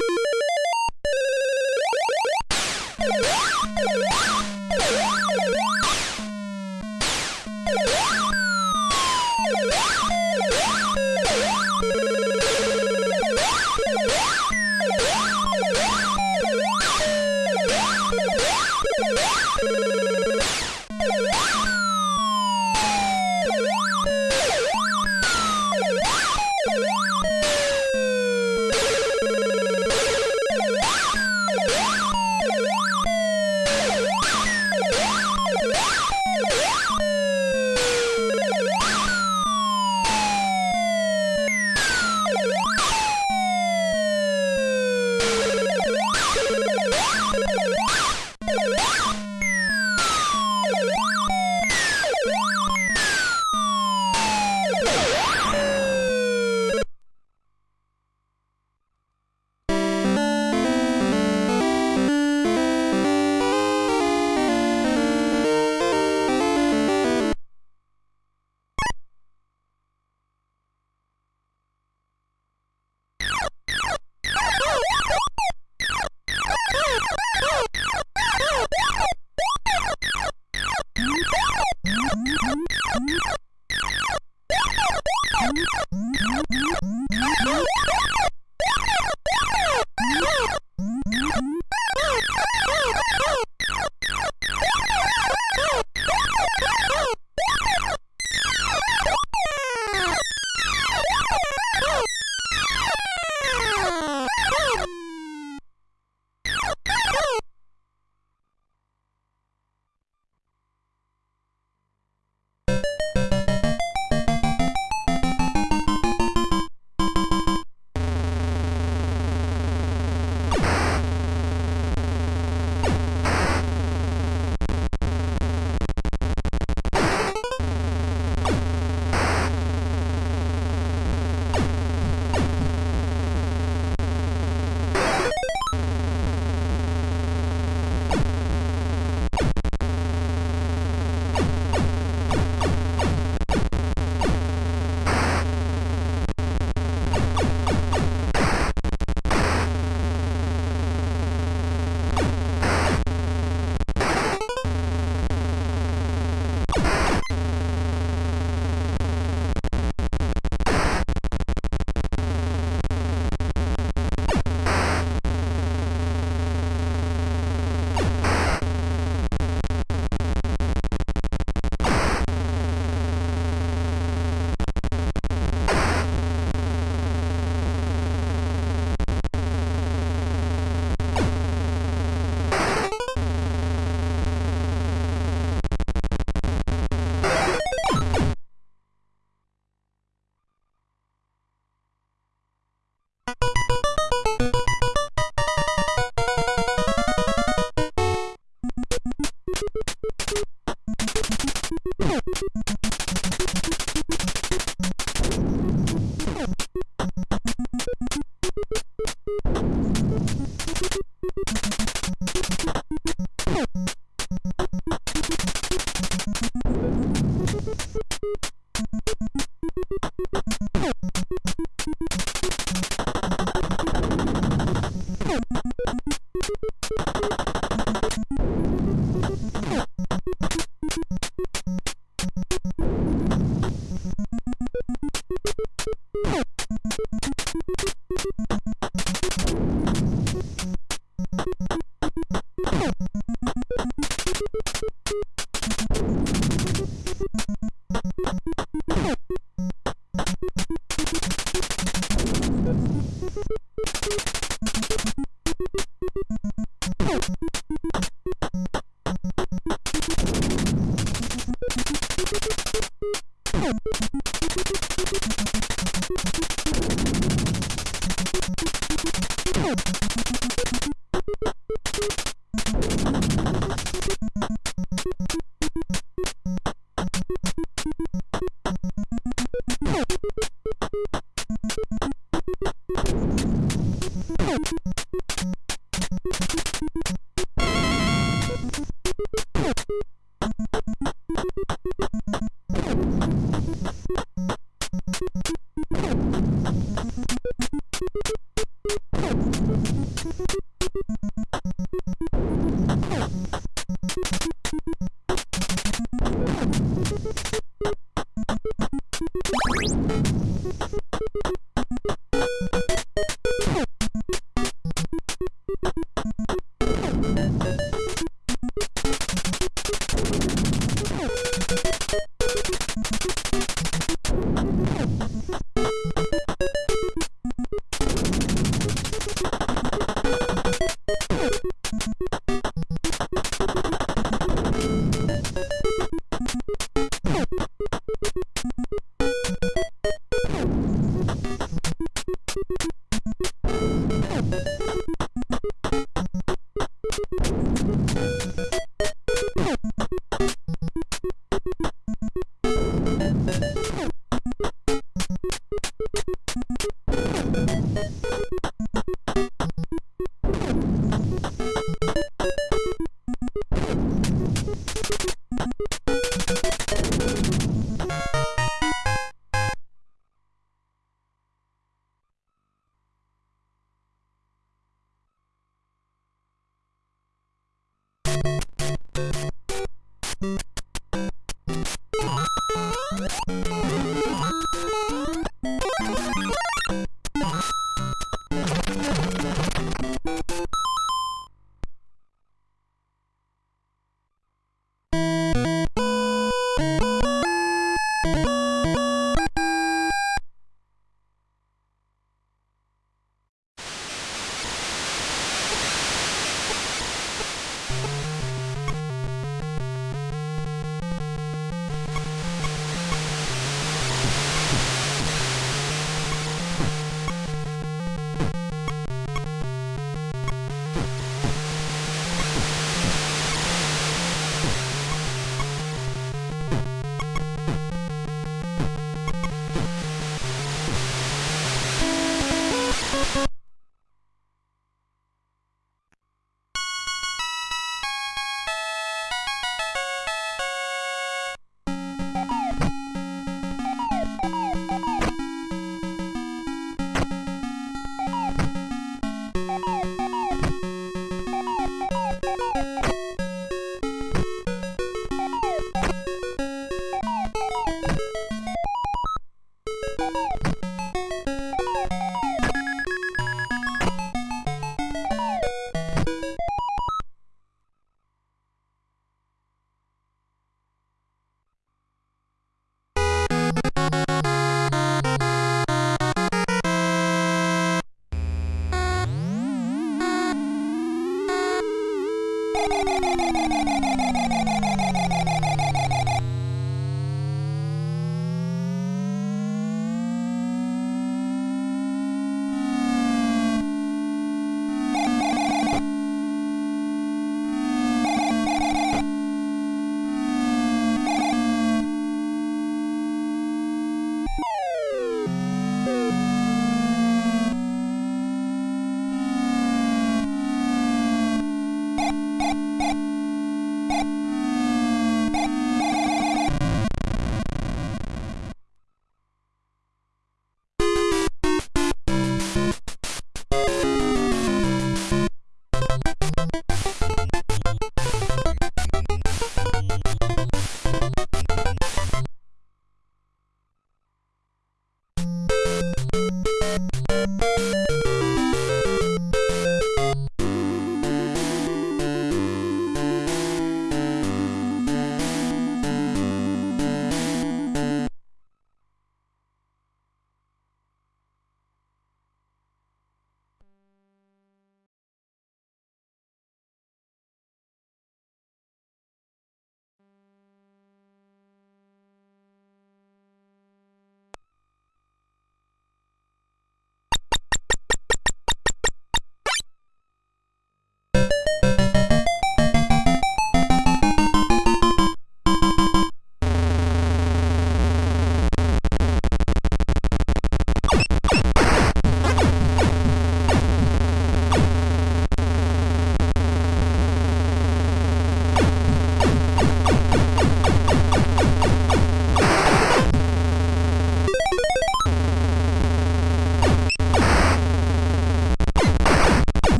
you you